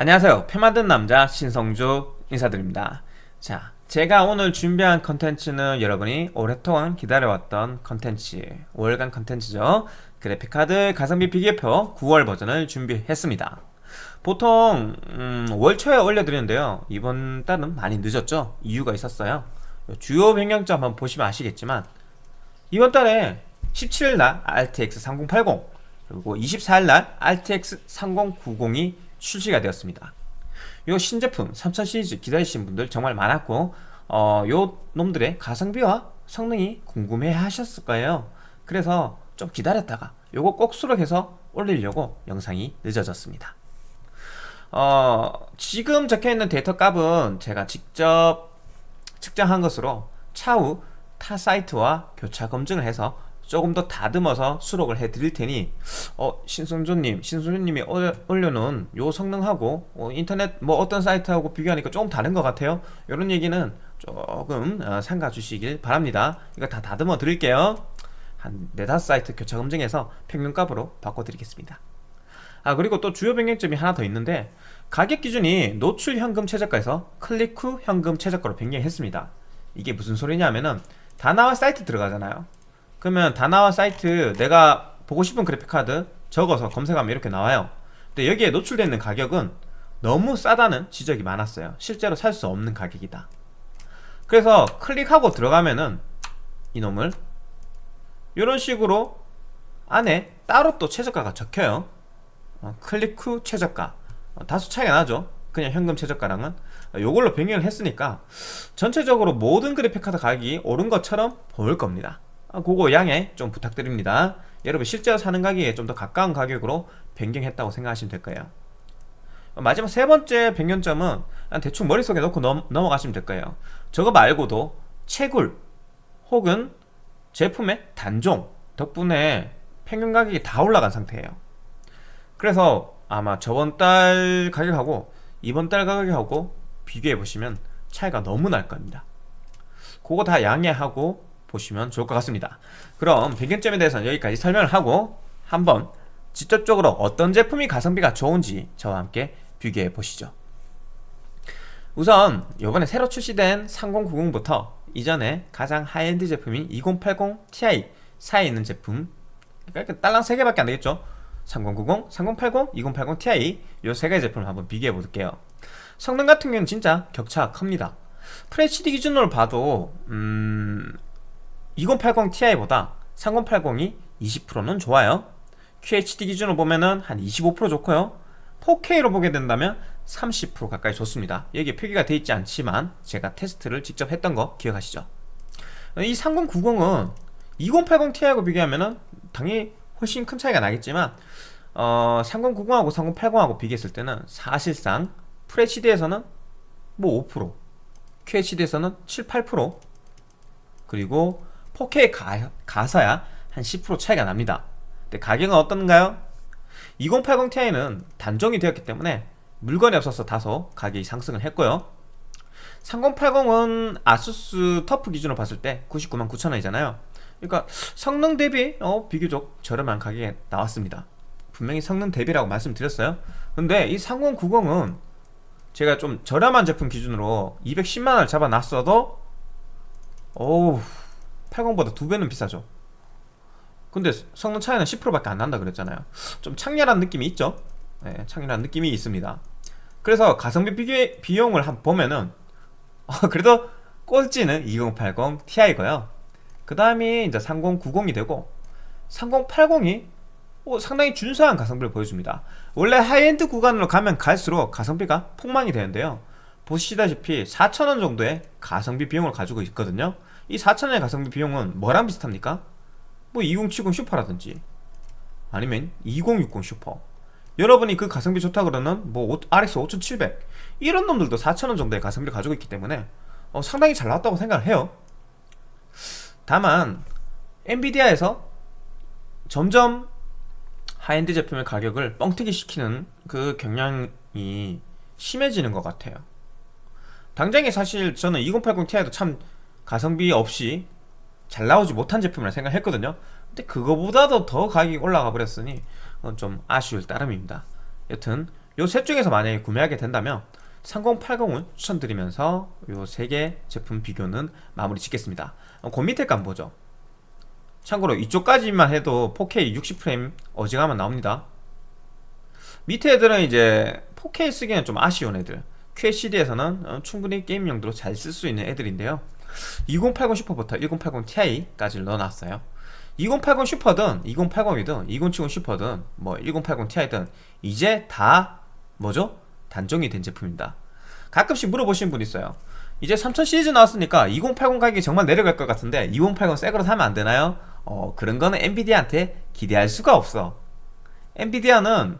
안녕하세요. 표 만든 남자 신성주 인사드립니다. 자 제가 오늘 준비한 컨텐츠는 여러분이 오랫동안 기다려왔던 컨텐츠 5월간 컨텐츠죠. 그래픽카드 가성비 비교표 9월 버전을 준비했습니다. 보통 음, 월 초에 올려드리는데요. 이번 달은 많이 늦었죠? 이유가 있었어요. 주요 변경점 한번 보시면 아시겠지만 이번 달에 17일날 RTX 3080 그리고 24일날 RTX 3090이 출시가 되었습니다. 요 신제품 3000 시리즈 기다리신 분들 정말 많았고 어, 요 놈들의 가성비와 성능이 궁금해 하셨을 거예요. 그래서 좀 기다렸다가 요거 꼭 수록해서 올리려고 영상이 늦어졌습니다. 어, 지금 적혀있는 데이터 값은 제가 직접 측정한 것으로 차후 타 사이트와 교차 검증을 해서 조금 더 다듬어서 수록을 해 드릴 테니 어 신성조님 신성조님이 올려놓은 요 성능하고 어, 인터넷 뭐 어떤 사이트하고 비교하니까 조금 다른 것 같아요. 이런 얘기는 조금 어, 삼가 주시길 바랍니다. 이거 다 다듬어 드릴게요. 한 네다섯 사이트 교차 검증해서 평균값으로 바꿔 드리겠습니다. 아 그리고 또 주요 변경점이 하나 더 있는데 가격 기준이 노출 현금 최저가에서 클릭 후 현금 최저가로 변경했습니다. 이게 무슨 소리냐면은 다 나와 사이트 들어가잖아요 그러면 다 나와 사이트 내가 보고 싶은 그래픽카드 적어서 검색하면 이렇게 나와요. 근데 여기에 노출되어 있는 가격은 너무 싸다는 지적이 많았어요. 실제로 살 수 없는 가격이다. 그래서 클릭하고 들어가면은 이놈을 이런 식으로 안에 따로 또 최저가가 적혀요. 어, 클릭 후 최저가. 어, 다소 차이가 나죠. 그냥 현금 최저가랑은. 이걸로 변경을 했으니까 전체적으로 모든 그래픽카드 가격이 오른 것처럼 보일 겁니다. 아, 그거 양해 좀 부탁드립니다. 여러분 실제로 사는 가격에 좀 더 가까운 가격으로 변경했다고 생각하시면 될 거예요. 마지막 세 번째 변경점은 대충 머릿속에 넣고 넘, 넘어가시면 될 거예요. 저거 말고도 채굴 혹은 제품의 단종 덕분에 평균 가격이 다 올라간 상태예요. 그래서 아마 저번 달 가격하고 이번 달 가격하고 비교해 보시면 차이가 너무 날 겁니다. 그거 다 양해하고 보시면 좋을 것 같습니다. 그럼 변경점에 대해서는 여기까지 설명을 하고 한번 직접적으로 어떤 제품이 가성비가 좋은지 저와 함께 비교해 보시죠. 우선 이번에 새로 출시된 3090부터 이전에 가장 하이엔드 제품인 2080 Ti 사이에 있는 제품 그러니까 딸랑 3개밖에 안되겠죠? 3090, 3080, 2080 Ti 이 세 가지 제품을 한번 비교해 볼게요. 성능 같은 경우는 진짜 격차가 큽니다. FHD 기준으로 봐도 음... 2080 Ti보다 3080이 20%는 좋아요. QHD 기준으로 보면은 한25% 좋고요. 4K로 보게 된다면 30% 가까이 좋습니다. 여기 표기가 되어 있지 않지만 제가 테스트를 직접 했던 거 기억하시죠? 이 3090은 2080 Ti하고 비교하면은 당연히 훨씬 큰 차이가 나겠지만 어, 3090하고 3080하고 비교했을 때는 사실상 FHD에서는 뭐 5% QHD에서는 7, 8% 그리고 4K 가, 가서야 한 10% 차이가 납니다. 근데 가격은 어떤가요? 2080 Ti는 단종이 되었기 때문에 물건이 없어서 다소 가격이 상승을 했고요. 3080은 아수스 터프 기준으로 봤을 때 99만 9천원이잖아요. 그러니까 성능 대비 어, 비교적 저렴한 가격에 나왔습니다. 분명히 성능 대비라고 말씀드렸어요. 근데 이 3090은 제가 좀 저렴한 제품 기준으로 210만원을 잡아놨어도 어우 80보다 두 배는 비싸죠. 근데 성능 차이는 10%밖에 안 난다 그랬잖아요. 좀 창렬한 느낌이 있죠? 네, 창렬한 느낌이 있습니다. 그래서 가성비 비교, 비용을 한 보면은 어, 그래도 꼴찌는 2080 Ti고요. 그 다음이 이제 3090이 되고 3080이 어, 상당히 준수한 가성비를 보여줍니다. 원래 하이엔드 구간으로 가면 갈수록 가성비가 폭망이 되는데요. 보시다시피 4,000원 정도의 가성비 비용을 가지고 있거든요 이 4,000원의 가성비 비용은 뭐랑 비슷합니까? 뭐 2070 슈퍼라든지 아니면 2060 슈퍼. 여러분이 그 가성비 좋다 그러는 뭐 RX 5700 이런 놈들도 4,000원 정도의 가성비를 가지고 있기 때문에 어, 상당히 잘 나왔다고 생각을 해요. 다만 엔비디아에서 점점 하이엔드 제품의 가격을 뻥튀기 시키는 그 경향이 심해지는 것 같아요. 당장에 사실 저는 2080 Ti도 참 가성비 없이 잘 나오지 못한 제품이라 생각했거든요. 근데 그거보다도 더 가격이 올라가 버렸으니 좀 아쉬울 따름입니다. 여튼 요 셋 중에서 만약에 구매하게 된다면 3080을 추천드리면서 요 세 개 제품 비교는 마무리 짓겠습니다. 어, 그 밑에 감 보죠. 참고로 이쪽까지만 해도 4K 60프레임 어지간하면 나옵니다. 밑에 애들은 이제 4K 쓰기는 좀 아쉬운 애들. QHD에서는 어, 충분히 게임 용도로 잘 쓸 수 있는 애들인데요 2080 슈퍼부터 1080 Ti까지 넣어놨어요. 2080 슈퍼든 2080이든 2070 슈퍼든 뭐 1080 Ti든 이제 다 뭐죠? 단종이 된 제품입니다. 가끔씩 물어보시는 분 있어요. 이제 3000 시리즈 나왔으니까 2080 가격이 정말 내려갈 것 같은데 2080 새거로 사면 안 되나요? 어 그런 거는 엔비디아한테 기대할 수가 없어. 엔비디아는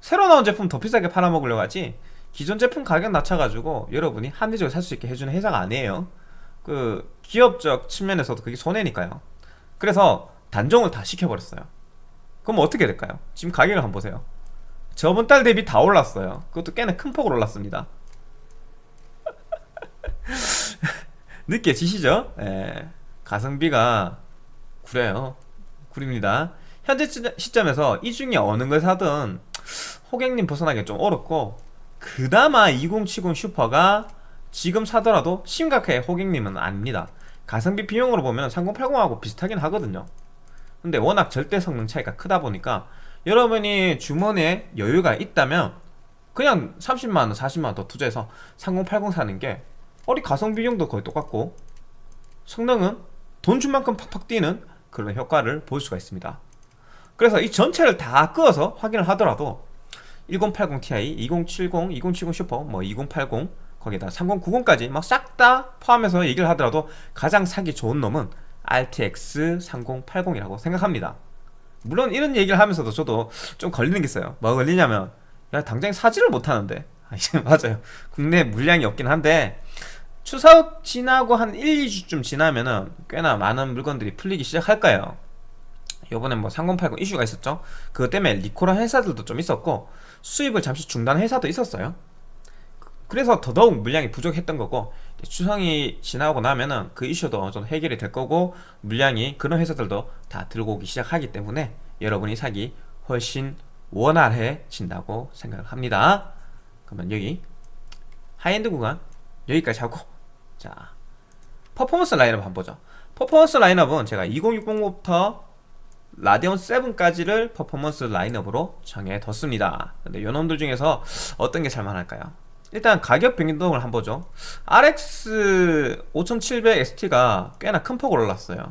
새로 나온 제품 더 비싸게 팔아먹으려고 하지 기존 제품 가격 낮춰가지고 여러분이 합리적으로 살 수 있게 해주는 회사가 아니에요 그 기업적 측면에서도 그게 손해니까요. 그래서 단종을 다 시켜버렸어요. 그럼 어떻게 될까요? 지금 가격을 한번 보세요. 저번 달 대비 다 올랐어요. 그것도 꽤나 큰 폭으로 올랐습니다. 느껴지시죠? 예. 가성비가 구려요. 구립니다. 현재 시점에서 이 중에 어느 걸 사든 호갱님 벗어나기 좀 어렵고 그나마 2070 슈퍼가 지금 사더라도 심각하게 호갱님은 아닙니다. 가성비 비용으로 보면 3080하고 비슷하긴 하거든요. 근데 워낙 절대 성능 차이가 크다 보니까 여러분이 주머니에 여유가 있다면 그냥 30만원 40만원 더 투자해서 3080 사는 게 어리 가성비 비용도 거의 똑같고 성능은 돈 준 만큼 팍팍 뛰는 그런 효과를 볼 수가 있습니다. 그래서 이 전체를 다 끄어서 확인을 하더라도 1080 Ti, 2070, 2070 슈퍼, 뭐 2080 거기다 3090까지 막 싹 다 포함해서 얘기를 하더라도 가장 사기 좋은 놈은 RTX 3080이라고 생각합니다. 물론 이런 얘기를 하면서도 저도 좀 걸리는 게 있어요. 뭐 걸리냐면 야 당장 사지를 못하는데. 아, 맞아요. 국내 물량이 없긴 한데 추석 지나고 한 1, 2주쯤 지나면은 꽤나 많은 물건들이 풀리기 시작할 거예요. 요번에 뭐 3080 이슈가 있었죠? 그것 때문에 리콜한 회사들도 좀 있었고 수입을 잠시 중단한 회사도 있었어요 그래서 더더욱 물량이 부족했던 거고 추성이 지나고 나면은 그 이슈도 정도 해결이 될 거고 물량이 그런 회사들도 다 들고 오기 시작하기 때문에 여러분이 사기 훨씬 원활해진다고 생각을 합니다. 그러면 여기 하이엔드 구간 여기까지 하고 자 퍼포먼스 라인업 한번 보죠. 퍼포먼스 라인업은 제가 2060부터 라디온 7까지를 퍼포먼스 라인업으로 정해뒀습니다. 근데 요놈들 중에서 어떤 게 살만할까요? 일단 가격 변동을 한번 보죠. RX 5700 XT가 꽤나 큰 폭으로 올랐어요.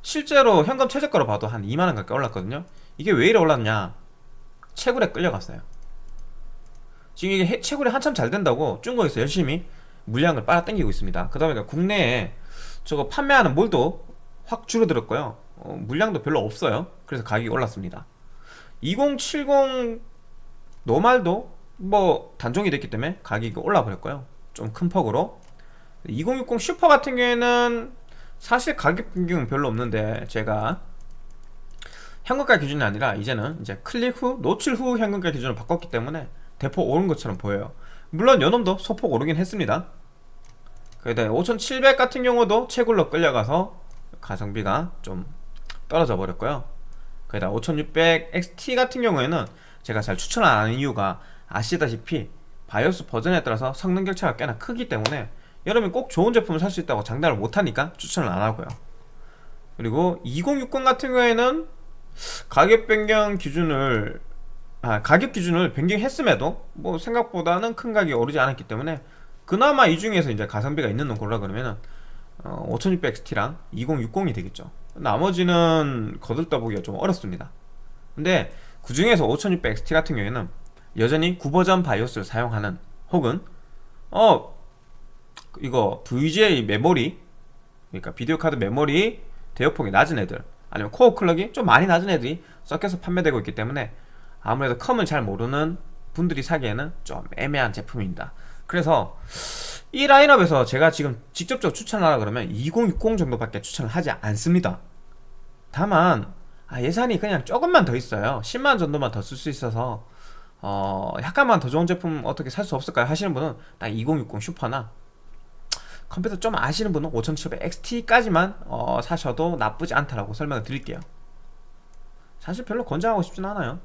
실제로 현금 최저가로 봐도 한 2만원 가까이 올랐거든요. 이게 왜 이래 올랐냐? 채굴에 끌려갔어요. 지금 이게 채굴이 한참 잘 된다고 중국에서 열심히 물량을 빨아당기고 있습니다. 그 다음에 국내에 저거 판매하는 몰도 확 줄어들었고요. 어, 물량도 별로 없어요. 그래서 가격이 올랐습니다. 2070 노말도 뭐 단종이 됐기 때문에 가격이 올라 버렸고요. 좀 큰 폭으로. 2060 슈퍼 같은 경우에는 사실 가격 변경은 별로 없는데 제가 현금가 기준이 아니라 이제는 이제 클릭 후 노출 후 현금가 기준을 바꿨기 때문에 대폭 오른 것처럼 보여요. 물론 요놈도 소폭 오르긴 했습니다. 그다5700 같은 경우도 채굴로 끌려가서 가성비가 좀 떨어져 버렸고요. 거기다 5600 XT 같은 경우에는 제가 잘 추천을 안 하는 이유가 아시다시피 바이오스 버전에 따라서 성능 격차가 꽤나 크기 때문에 여러분이 꼭 좋은 제품을 살 수 있다고 장담을 못하니까 추천을 안 하고요. 그리고 2060 같은 경우에는 가격 변경 기준을 아, 가격 기준을 변경했음에도 뭐 생각보다는 큰 가격이 오르지 않았기 때문에 그나마 이 중에서 이제 가성비가 있는 놈 골라 그러면은 어, 5600XT랑 2060이 되겠죠. 나머지는 거들떠보기가 좀 어렵습니다. 근데 그 중에서 5600XT 같은 경우에는 여전히 구버전 BIOS를 사용하는 혹은 어 이거 VGA 메모리 그러니까 비디오 카드 메모리 대역폭이 낮은 애들 아니면 core clock이 좀 많이 낮은 애들이 섞여서 판매되고 있기 때문에 아무래도 컴을 잘 모르는 분들이 사기에는 좀 애매한 제품입니다. 그래서 이 라인업에서 제가 지금 직접적으로 추천하라 그러면 2060 정도밖에 추천을 하지 않습니다. 다만 아, 예산이 그냥 조금만 더 있어요. 10만 정도만 더 쓸 수 있어서 어, 약간만 더 좋은 제품 어떻게 살 수 없을까요? 하시는 분은 딱 2060 슈퍼나 컴퓨터 좀 아시는 분은 5700 XT까지만 어, 사셔도 나쁘지 않다라고 설명을 드릴게요. 사실 별로 권장하고 싶진 않아요.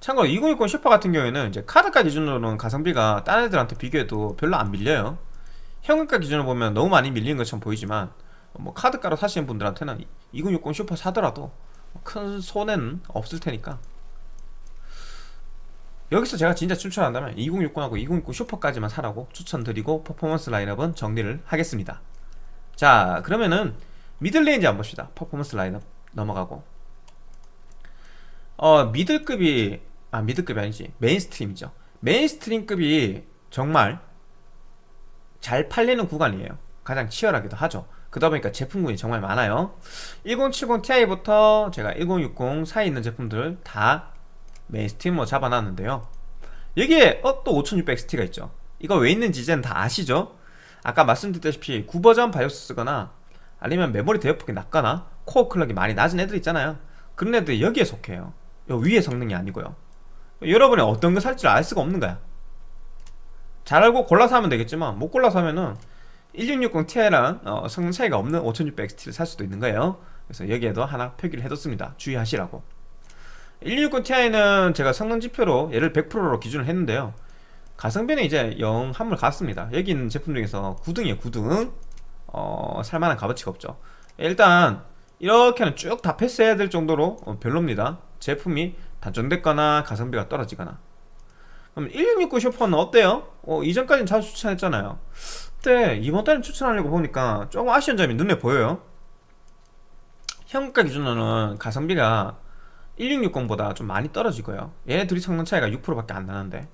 참고로 2060 슈퍼 같은 경우에는 이제 카드가 기준으로는 가성비가 딴 애들한테 비교해도 별로 안 밀려요. 현금가 기준으로 보면 너무 많이 밀리는 것처럼 보이지만 뭐 카드가로 사시는 분들한테는 2060 슈퍼 사더라도 큰 손해는 없을 테니까. 여기서 제가 진짜 추천한다면 2060하고 2060 슈퍼까지만 사라고 추천드리고 퍼포먼스 라인업은 정리를 하겠습니다. 자 그러면은 middle range 한번 봅시다. 퍼포먼스 라인업 넘어가고. 어 미들급이 아 미들급이 아니지. mainstream이죠. mainstream급이 정말 잘 팔리는 구간이에요. 가장 치열하기도 하죠 그러다 보니까 제품군이 정말 많아요. 1070 Ti부터 제가 1060 사이에 있는 제품들 다 mainstream으로 잡아놨는데요. 여기에 어, 또 5600XT가 있죠. 이거 왜 있는지 이제는 다 아시죠? 아까 말씀드렸다시피 구버전 BIOS 쓰거나 아니면 메모리 대역폭이 낮거나 core clock이 많이 낮은 애들 있잖아요. 그런 애들이 여기에 속해요. 요 위의 성능이 아니고요. 여러분이 어떤 거 살지를 알 수가 없는 거야. 잘 알고 골라서 하면 되겠지만 못 골라서 하면은 1660 Ti랑 어, 성능 차이가 없는 5600XT를 살 수도 있는 거예요. 그래서 여기에도 하나 표기를 해뒀습니다. 주의하시라고. 1660 Ti는 제가 성능 지표로 얘를 100%로 기준을 했는데요. 가성비는 이제 영 한물 갔습니다. 여기 있는 제품 중에서 9등이에요 9등. 어, 살만한 값어치가 없죠. 일단 이렇게는 쭉 다 패스해야 될 정도로 어, 별로입니다. 제품이 단종됐거나 가성비가 떨어지거나. 그럼 1669 슈퍼는 어때요? 어, 이전까지는 자주 추천했잖아요 근데 이번 달에 추천하려고 보니까 조금 아쉬운 점이 눈에 보여요. 현가 기준으로는 가성비가 1660보다 좀 많이 떨어지고요. 얘네 둘이 성능 차이가 6%밖에 안 나는데.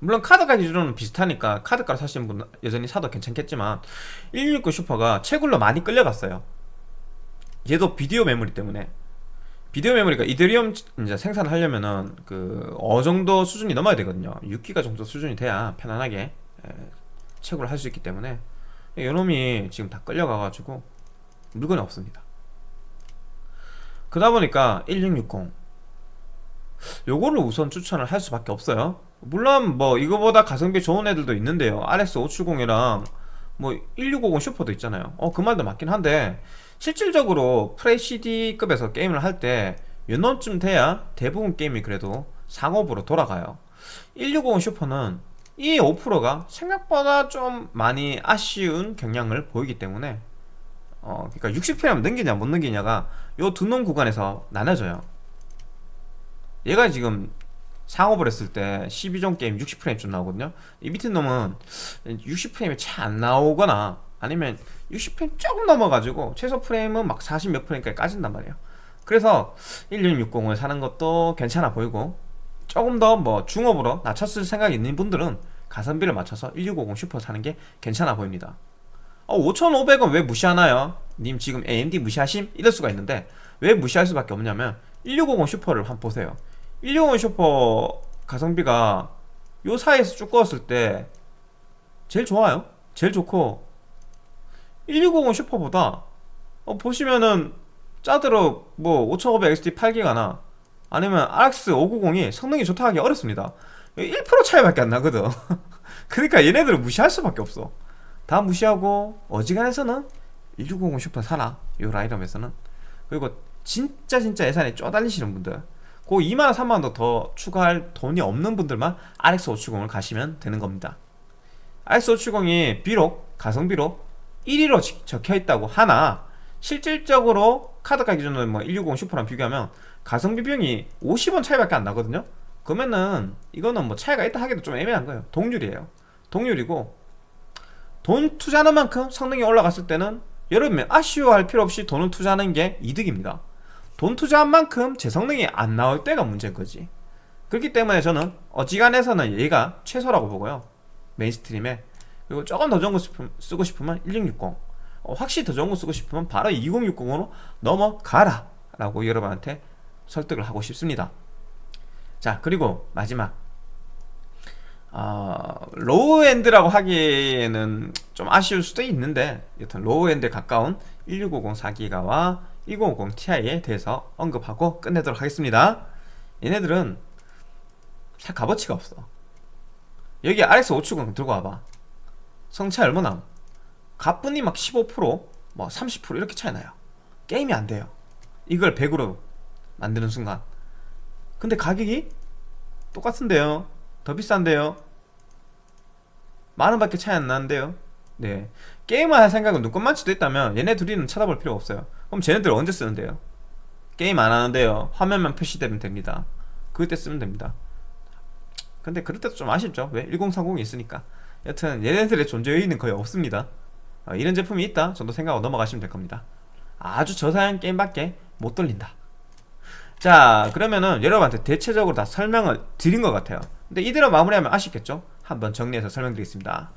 물론 카드가 기준으로는 비슷하니까 카드가로 사시는 분은 여전히 사도 괜찮겠지만 1660 슈퍼가 채굴로 많이 끌려갔어요. 얘도 비디오 메모리 때문에. 비디오 메모리가 이더리움 이제 생산을 하려면은 그 어정도 수준이 넘어야 되거든요. 6기가 정도 수준이 돼야 편안하게 채굴을 할 수 있기 때문에 요놈이 지금 다 끌려가가지고 물건이 없습니다. 그러다 보니까 1660 요거를 우선 추천을 할 수밖에 없어요. 물론 뭐 이거보다 가성비 좋은 애들도 있는데요. RX 570이랑 뭐 1650 슈퍼도 있잖아요. 어 그 말도 맞긴 한데 실질적으로 프레시디급에서 게임을 할때 요놈쯤 돼야 대부분 게임이 그래도 상업으로 돌아가요. 1650 슈퍼는 이 5%가 생각보다 좀 많이 아쉬운 경향을 보이기 때문에 어 그러니까 60프레임 넘기냐 못 넘기냐가 요 두 놈 구간에서 나눠져요. 얘가 지금 상업을 했을 때 12종 게임 60프레임쯤 나오거든요. 이 밑에 놈은 60프레임이 잘안 나오거나 아니면 60프레임 조금 넘어가지고 최소 프레임은 막 40 몇 프레임까지 까진단 말이에요. 그래서 1660을 사는 것도 괜찮아 보이고 조금 더 뭐 중업으로 낮췄을 생각이 있는 분들은 가성비를 맞춰서 1650 슈퍼 사는 게 괜찮아 보입니다 어, 5500원 왜 무시하나요? 님 지금 AMD 무시하심? 이럴 수가 있는데 왜 무시할 수밖에 없냐면 1650 슈퍼를 한번 보세요 1650 슈퍼 가성비가 요 사이에서 쭉 꺼었을 때 제일 좋아요 제일 좋고 1650 슈퍼보다 어, 보시면은 짜들어 뭐 5500XT 8기가나 아니면 RX 590이 성능이 좋다 하기 어렵습니다. 1% 차이밖에 안 나거든. 그러니까 얘네들을 무시할 수밖에 없어. 다 무시하고 어지간해서는 1650 슈퍼 사라. 요 라인업에서는. 그리고 진짜 진짜 예산이 쪼달리시는 분들. 그 2만원 3만원 더 추가할 돈이 없는 분들만 RX570을 가시면 되는 겁니다. RX570이 비록 가성비로 1위로 적혀있다고 하나 실질적으로 카드가 기준으로 뭐 160 슈퍼랑 비교하면 가성비 비용이 50원 차이밖에 안 나거든요. 그러면은 이거는 뭐 차이가 있다 하기도 좀 애매한 거예요. 동률이에요. 동률이고 돈 투자하는 만큼 성능이 올라갔을 때는 여러분 아쉬워할 필요 없이 돈을 투자하는 게 이득입니다. 돈 투자한 만큼 제 성능이 안 나올 때가 문제인 거지. 그렇기 때문에 저는 어지간해서는 얘가 최소라고 보고요. mainstream에. 그리고 조금 더 좋은 거 쓰고 싶으면 1660 어, 확실히 더 좋은 거 쓰고 싶으면 바로 2060으로 넘어가라 라고 여러분한테 설득을 하고 싶습니다. 자 그리고 마지막. 어, low-end라고 하기에는 좀 아쉬울 수도 있는데 여튼 low-end에 가까운 1650 4기가와 2050 Ti에 대해서 언급하고 끝내도록 하겠습니다. 얘네들은 살 값어치가 없어. 여기 RX 570 들고 와봐. 성차 얼마나 가뿐히 막 15%뭐 30% 이렇게 차이 나요. 게임이 안 돼요. 이걸 100으로 만드는 순간. 근데 가격이 똑같은데요? 더 비싼데요? 만 원밖에 차이 안 나는데요? 네. 게임을 할 생각은 눈꽃만치도 있다면 얘네 둘이는 쳐다볼 필요 없어요. 그럼 쟤네들 언제 쓰는데요? 게임 안 하는데요. 화면만 표시되면 됩니다. 그때 쓰면 됩니다. 근데 그럴 때도 좀 아쉽죠. 왜? 1030이 있으니까. 여튼 얘네들의 존재 의의는 거의 없습니다 어, 이런 제품이 있다 정도 생각하고 넘어가시면 될 겁니다. 아주 저사양 게임밖에 못 돌린다. 자 그러면은 여러분한테 대체적으로 다 설명을 드린 것 같아요. 근데 이대로 마무리하면 아쉽겠죠? 한번 정리해서 설명드리겠습니다.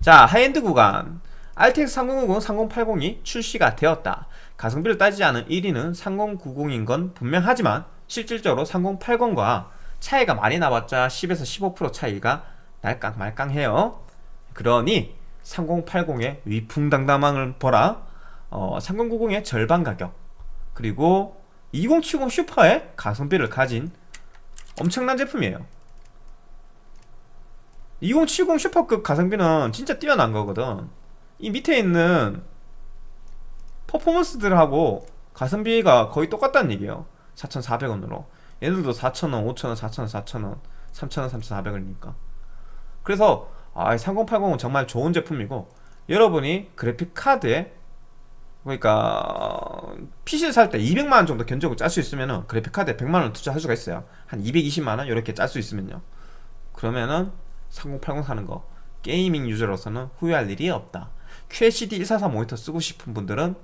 자 하이엔드 구간. RTX 3090, 3080이 출시가 되었다. 가성비를 따지지 않은 1위는 3090인 건 분명하지만 실질적으로 3080과 차이가 많이 나봤자 10에서 15% 차이가 날깡 말깡해요. 그러니 3080의 위풍당당함을 보라. 어, 3090의 절반 가격. 그리고 2070 슈퍼의 가성비를 가진 엄청난 제품이에요. 2070 슈퍼급 가성비는 진짜 뛰어난 거거든. 이 밑에 있는 퍼포먼스들하고 가성비가 거의 똑같다는 얘기예요. 4,400원으로. 얘들도 4,000원, 5,000원, 4,000원, 4,000원 3,000원, 3,400원이니까. 그래서 아, 3080은 정말 좋은 제품이고 여러분이 그래픽 카드에 그러니까 PC를 살 때 200만원 정도 견적을 짤 수 있으면은 그래픽 카드에 100만원 투자할 수가 있어요. 한 220만원 이렇게 짤 수 있으면요. 그러면은 3080 사는 거 게이밍 유저로서는 후회할 일이 없다. QHD 144 모니터 쓰고 싶은 분들은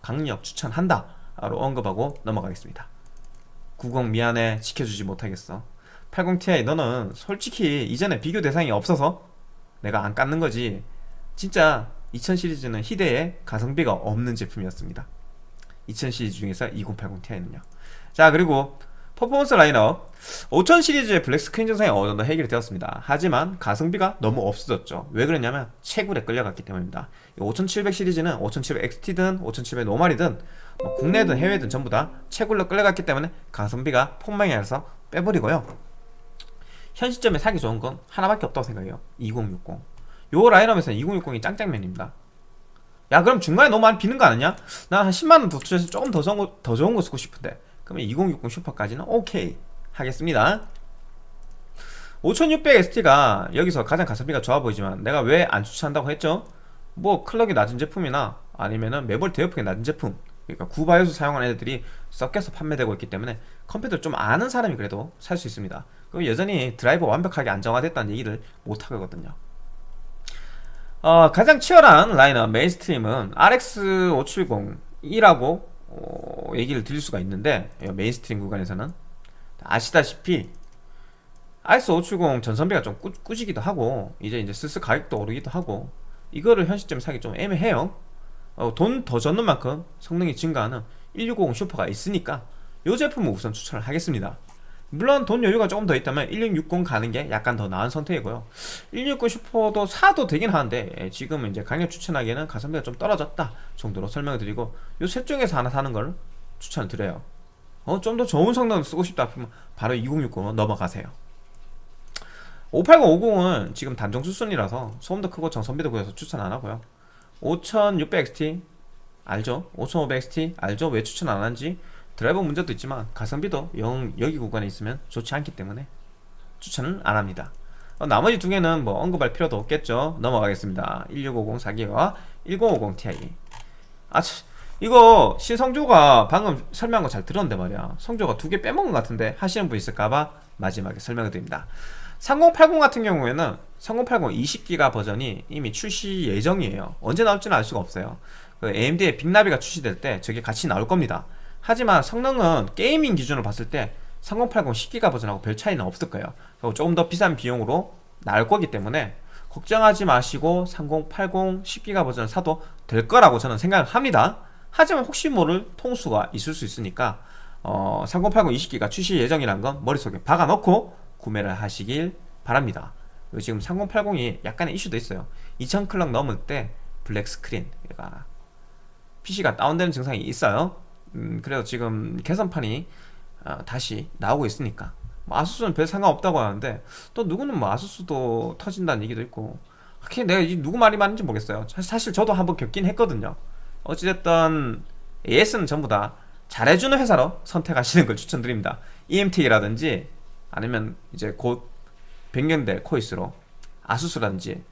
강력 추천한다. 로 언급하고 넘어가겠습니다. 90 미안해. 지켜주지 못하겠어. 80ti 너는 솔직히 이전에 비교 대상이 없어서 내가 안 깎는 거지. 진짜 2000 시리즈는 희대의 가성비가 없는 제품이었습니다. 2000 시리즈 중에서 2080ti는요. 자 그리고 퍼포먼스 라인업. 5000 시리즈의 black screen 증상이 어느 정도 해결이 되었습니다. 하지만 가성비가 너무 없어졌죠. 왜 그랬냐면 채굴에 끌려갔기 때문입니다. 5700 시리즈는 5700 XT든 5700 노말이든 뭐 국내든 해외든 전부 다 채굴로 끌려갔기 때문에 가성비가 폭망해서 빼버리고요 현 시점에 사기 좋은 건 하나밖에 없다고 생각해요. 2060 요 라인업에서는 2060이 짱짱맨입니다. 야 그럼 중간에 너무 많이 비는 거 아니냐? 난 한 10만원 더 투자해서 조금 더 좋은 거, 더 좋은 거 쓰고 싶은데. 그러면 2060 슈퍼까지는 오케이. 하겠습니다. 5600XT가 여기서 가장 가성비가 좋아 보이지만 내가 왜 안 추천한다고 했죠? 뭐 clock이 낮은 제품이나 아니면은 메모리 대역폭이 낮은 제품 그러니까 구BIOS 사용하는 애들이 섞여서 판매되고 있기 때문에 컴퓨터를 좀 아는 사람이 그래도 살 수 있습니다. 그럼 여전히 드라이버 완벽하게 안정화됐다는 얘기를 못 하거든요. 어, 가장 치열한 라인업 mainstream은 RX 570이라고 어, 얘기를 드릴 수가 있는데 mainstream 구간에서는 아시다시피 RX 570 전성비가 좀 꾸, 꾸지기도 하고 이제 이제 슬슬 가격도 오르기도 하고 이거를 현 시점에 사기 좀 애매해요 어, 돈 더 얹는 만큼 성능이 증가하는 1650 슈퍼가 있으니까 이 제품을 우선 추천을 하겠습니다. 물론 돈 여유가 조금 더 있다면 1660 가는 게 약간 더 나은 선택이고요. 1660 슈퍼도 사도 되긴 하는데 예, 지금은 이제 강력 추천하기에는 가성비가 좀 떨어졌다 정도로 설명을 드리고 요 셋 중에서 하나 사는 걸 추천을 드려요. 어, 좀 더 좋은 성능을 쓰고 싶다 하면 바로 2060으로 넘어가세요. 580, 50은 지금 단종 수순이라서 소음도 크고 정선비도 구해서 추천 안 하고요 5600XT 알죠? 5500XT 알죠? 왜 추천 안 하는지? 드라이버 문제도 있지만 가성비도 영 여기 구간에 있으면 좋지 않기 때문에 추천을 안 합니다. 어, 나머지 두 개는 뭐 언급할 필요도 없겠죠. 넘어가겠습니다. 1650 4기와 1050 Ti 아 이거 신성조가 방금 설명한 거 잘 들었는데 말이야. 성조가 두 개 빼먹은 것 같은데 하시는 분 있을까봐 마지막에 설명을 드립니다 3080 같은 경우에는 3080 20기가 버전이 이미 출시 예정이에요. 언제 나올지는 알 수가 없어요. 그 AMD의 빅나비가 출시될 때 저게 같이 나올 겁니다. 하지만 성능은 게이밍 기준으로 봤을 때 3080 10기가 버전하고 별 차이는 없을 거예요. 조금 더 비싼 비용으로 나올 거기 때문에 걱정하지 마시고 3080 10기가 버전을 사도 될 거라고 저는 생각을 합니다. 하지만 혹시 모를 통수가 있을 수 있으니까 어, 3080 20기가 출시 예정이란 건 머릿속에 박아놓고 구매를 하시길 바랍니다. 지금 3080이 약간의 이슈도 있어요. 2000클럭 넘을 때 블랙 스크린 그러니까 PC가 다운되는 증상이 있어요. 음, 그래서 지금 개선판이 어, 다시 나오고 있으니까. 뭐 아수스는 별 상관없다고 하는데 또 누구는 뭐 아수스도 터진다는 얘기도 있고. 내가 누구 말이 맞는지 모르겠어요. 사실 저도 한번 겪긴 했거든요. 어찌됐든 AS는 전부 다 잘해주는 회사로 선택하시는 걸 추천드립니다. EMT라든지 아니면 이제 곧 변경될 코이스로 아수스라든지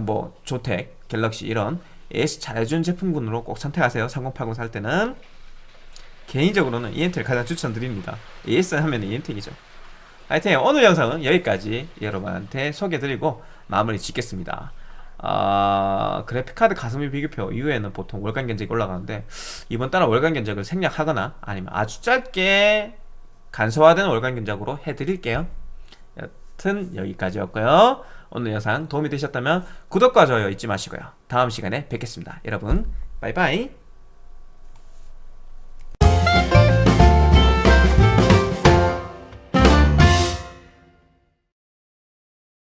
뭐 조텍, 갤럭시 이런 AS 잘해준 제품군으로 꼭 선택하세요. 3080 살 때는. 개인적으로는 EMT를 가장 추천드립니다. AS 하면 EMT이죠. 하여튼 오늘 영상은 여기까지 여러분한테 소개해드리고 마무리 짓겠습니다. 아, 그래픽카드 가성비 비교표 이후에는 보통 월간 견적이 올라가는데 이번 달은 월간 견적을 생략하거나 아니면 아주 짧게 간소화된 월간 견적으로 해드릴게요. 여튼 여기까지였고요. 오늘 영상 도움이 되셨다면 구독과 좋아요 잊지 마시고요. 다음 시간에 뵙겠습니다. 여러분 바이바이